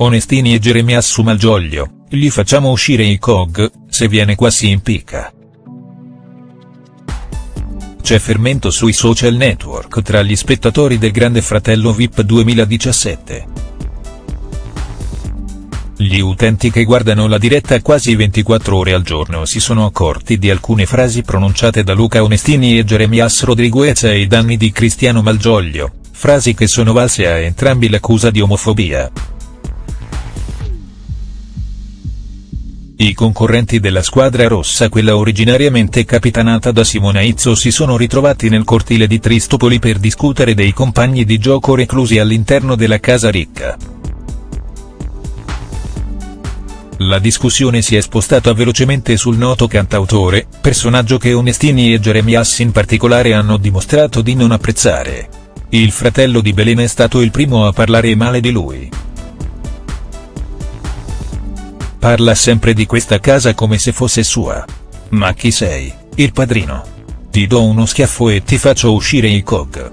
Onestini e Jeremias su Malgioglio, gli facciamo uscire i COG, se viene qua si impicca. C'è fermento sui social network tra gli spettatori del Grande Fratello VIP 2017. Gli utenti che guardano la diretta quasi 24 ore al giorno si sono accorti di alcune frasi pronunciate da Luca Onestini e Jeremias Rodriguez ai danni di Cristiano Malgioglio, frasi che sono valse a entrambi l'accusa di omofobia. I concorrenti della squadra rossa quella originariamente capitanata da Simona Izzo si sono ritrovati nel cortile di Tristopoli per discutere dei compagni di gioco reclusi all'interno della Casa Ricca. La discussione si è spostata velocemente sul noto cantautore, personaggio che Onestini e Jeremias in particolare hanno dimostrato di non apprezzare. Il fratello di Belen è stato il primo a parlare male di lui. Parla sempre di questa casa come se fosse sua. Ma chi sei, il padrino? Ti do uno schiaffo e ti faccio uscire i cog.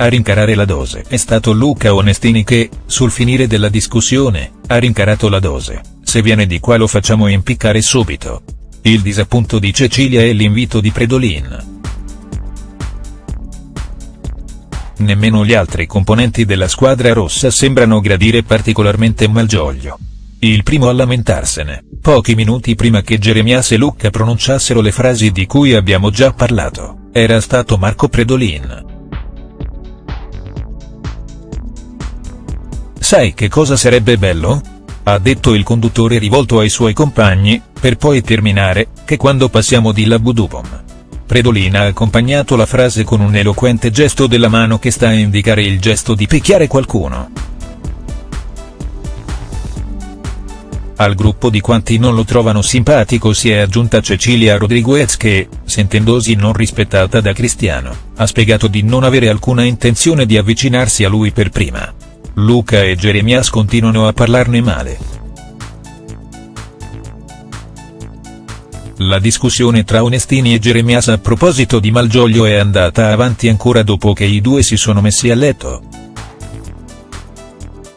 A rincarare la dose è stato Luca Onestini che, sul finire della discussione, ha rincarato la dose, se viene di qua lo facciamo impiccare subito. Il disappunto di Cecilia e l'invito di Predolin. Nemmeno gli altri componenti della squadra rossa sembrano gradire particolarmente Malgioglio. Il primo a lamentarsene, pochi minuti prima che Jeremias e Lucca pronunciassero le frasi di cui abbiamo già parlato, era stato Marco Predolin. Sai che cosa sarebbe bello? Ha detto il conduttore rivolto ai suoi compagni, per poi terminare, che quando passiamo di Labudubom Predolin ha accompagnato la frase con un eloquente gesto della mano che sta a indicare il gesto di picchiare qualcuno. Al gruppo di quanti non lo trovano simpatico si è aggiunta Cecilia Rodriguez che, sentendosi non rispettata da Cristiano, ha spiegato di non avere alcuna intenzione di avvicinarsi a lui per prima. Luca e Jeremias continuano a parlarne male. La discussione tra Onestini e Jeremias a proposito di Malgioglio è andata avanti ancora dopo che i due si sono messi a letto.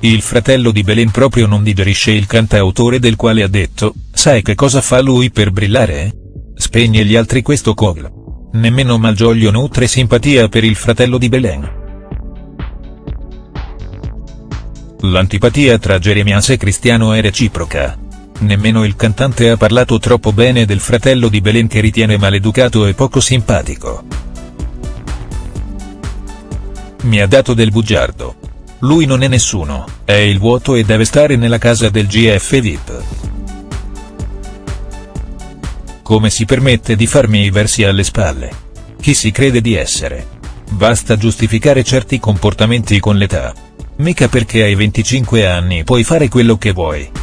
Il fratello di Belen proprio non digerisce il cantautore del quale ha detto, sai che cosa fa lui per brillare? Spegne gli altri questo cogl. Nemmeno Malgioglio nutre simpatia per il fratello di Belen. L'antipatia tra Jeremias e Cristiano è reciproca nemmeno il cantante ha parlato troppo bene del fratello di Belen che ritiene maleducato e poco simpatico. Mi ha dato del bugiardo. Lui non è nessuno, è il vuoto e deve stare nella casa del GF VIP. Come si permette di farmi i versi alle spalle? Chi si crede di essere? Basta giustificare certi comportamenti con l'età. Mica perché hai 25 anni puoi fare quello che vuoi.